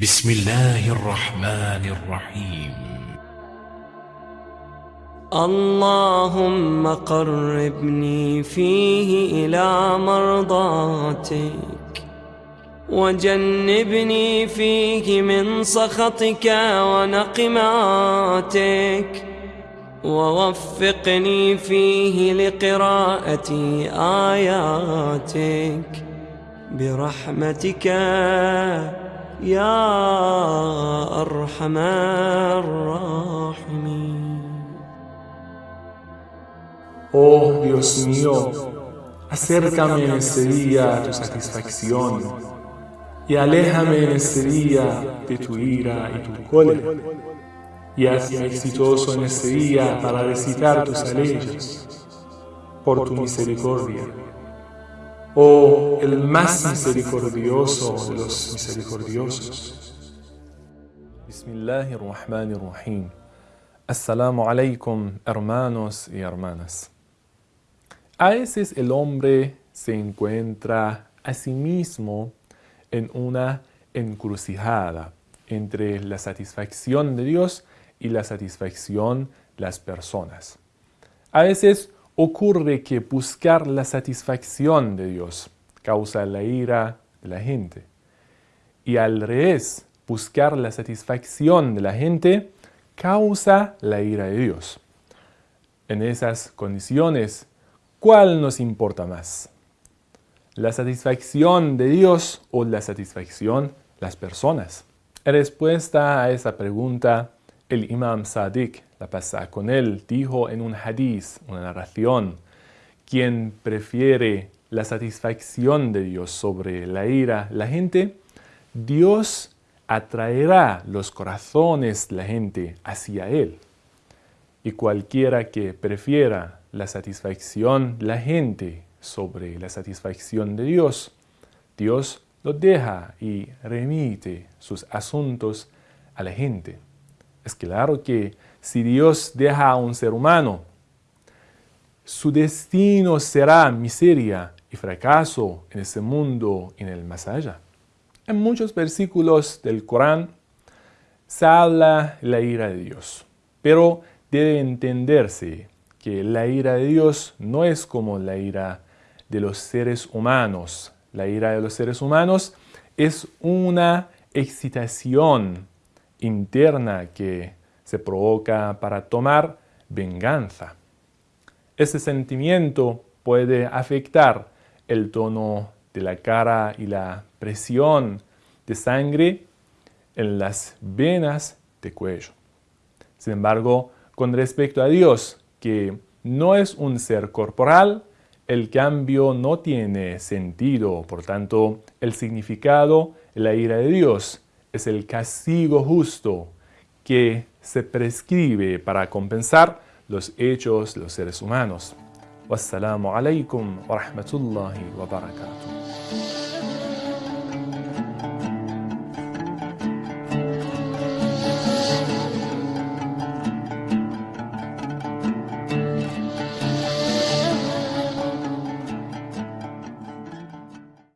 بسم الله الرحمن الرحيم. اللهم قربني فيه إلى مرضاتك وجنبني فيه من سخطك ونقماتك ووفقني فيه لقراءة آياتك برحمتك. يا أرحم الراحمين Oh Dios mío, acércame en este día a tu satisfacción y aléjame en este día de tu ira y tu cólera y hazme exitoso en este día para recitar tus leyes por tu misericordia. Oh, el más misericordioso de los misericordiosos. Bismillahirrahmanirrahim. Assalamu alaikum, hermanos y hermanas. A veces el hombre se encuentra a sí mismo en una encrucijada entre la satisfacción de Dios y la satisfacción de las personas. A veces ocurre que buscar la satisfacción de Dios causa la ira de la gente. Y al revés, buscar la satisfacción de la gente causa la ira de Dios. En esas condiciones, ¿cuál nos importa más? ¿La satisfacción de Dios o la satisfacción de las personas? En respuesta a esa pregunta, el imam Sadiq, la pasa con él, dijo en un hadiz, una narración, quien prefiere la satisfacción de Dios sobre la ira, la gente, Dios atraerá los corazones la gente hacia Él. Y cualquiera que prefiera la satisfacción la gente sobre la satisfacción de Dios, Dios lo deja y remite sus asuntos a la gente. Es claro que si Dios deja a un ser humano, su destino será miseria y fracaso en ese mundo y en el más allá. En muchos versículos del Corán se habla la ira de Dios, pero debe entenderse que la ira de Dios no es como la ira de los seres humanos. La ira de los seres humanos es una excitación interna que se provoca para tomar venganza. Ese sentimiento puede afectar el tono de la cara y la presión de sangre en las venas de cuello. Sin embargo, con respecto a Dios, que no es un ser corporal, el cambio no tiene sentido. Por tanto, el significado, la ira de Dios, es el castigo justo que se prescribe para compensar los hechos de los seres humanos. Wassalamu alaikum wa rahmatullahi wa barakatuh.